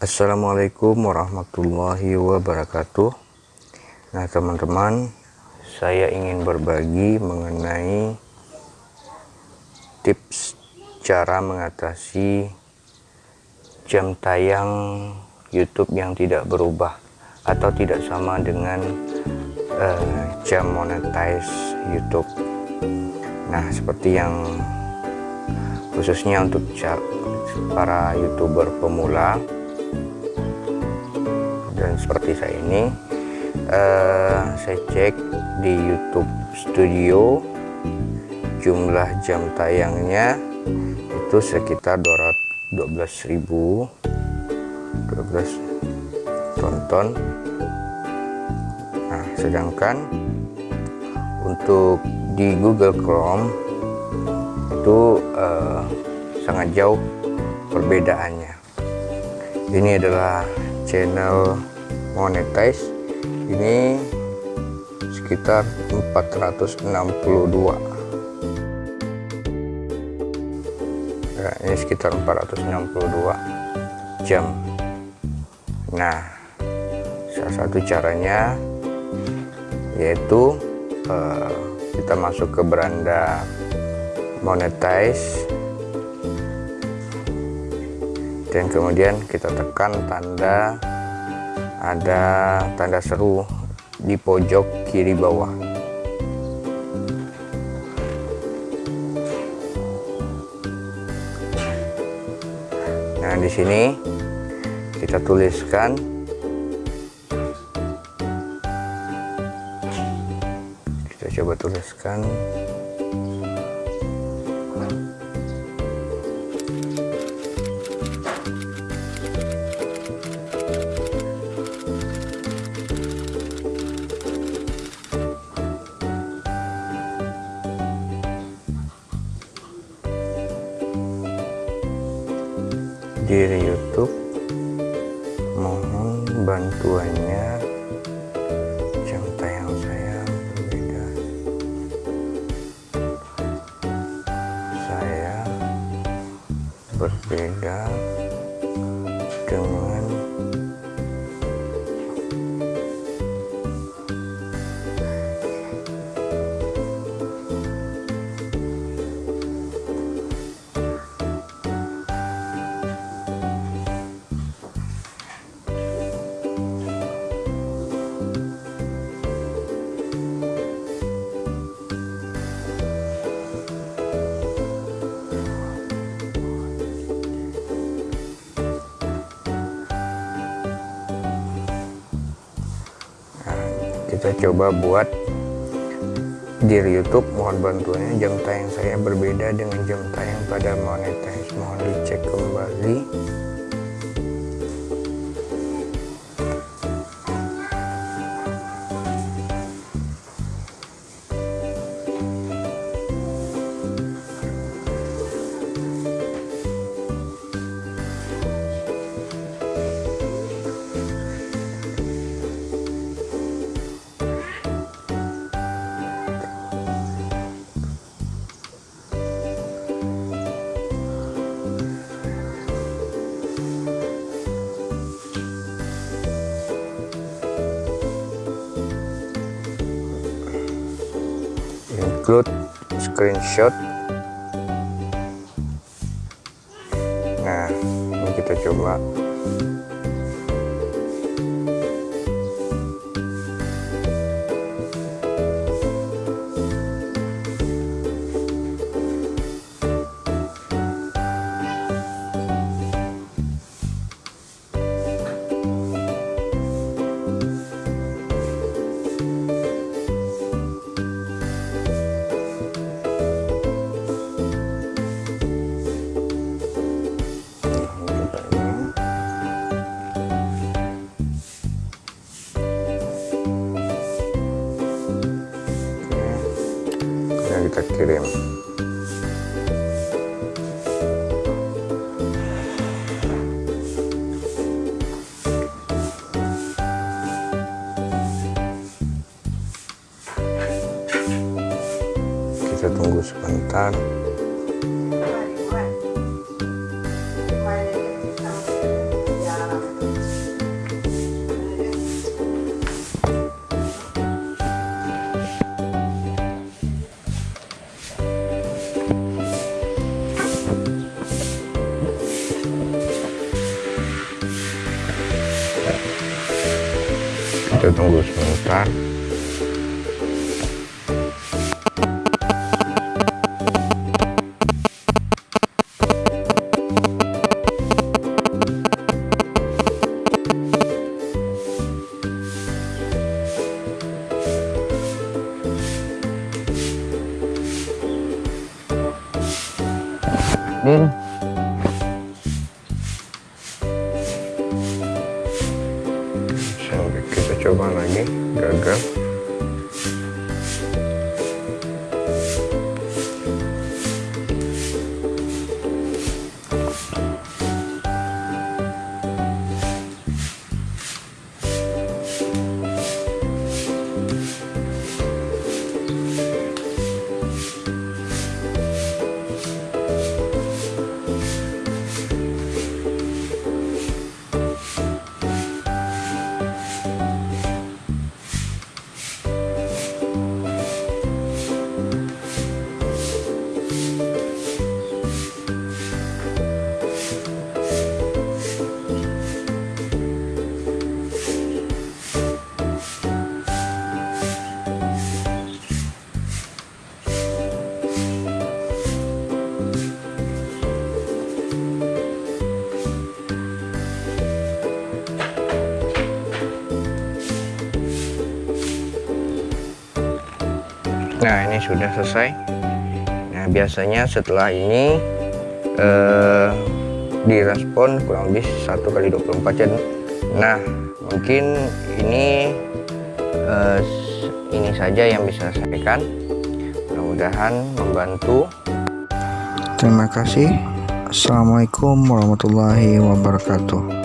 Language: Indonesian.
Assalamualaikum warahmatullahi wabarakatuh. Nah teman-teman saya ingin berbagi mengenai tips cara mengatasi jam tayang YouTube yang tidak berubah atau tidak sama dengan uh, jam monetize YouTube. Nah seperti yang khususnya untuk para youtuber pemula dan seperti saya ini uh, saya cek di YouTube Studio jumlah jam tayangnya itu sekitar 212.000 12 tonton nah sedangkan untuk di Google Chrome itu uh, sangat jauh perbedaannya. Ini adalah channel monetize. Ini sekitar 462 ya, ini sekitar 462 jam. Nah salah satu caranya yaitu uh, kita masuk ke beranda monetize dan kemudian kita tekan tanda ada tanda seru di pojok kiri bawah. Nah di sini kita tuliskan kita coba tuliskan bantuannya. Jam tayang saya berbeda. Saya berbeda dengan kita coba buat di YouTube. Mohon bantuannya. Jam tayang saya berbeda dengan jam tayang pada monetize. Mohon dicek kembali include screenshot. Nah ini kita coba senhorita queremos. Já estão a espantar. eu não gosto muito, tá? Dele. paragraph nah ini sudah selesai nah biasanya setelah ini eh, direspon kurang lebih satu kali 24 jam nah mungkin ini eh, ini saja yang bisa saya sampaikan mudah-mudahan membantu Terima kasih. Assalamualaikum warahmatullahi wabarakatuh.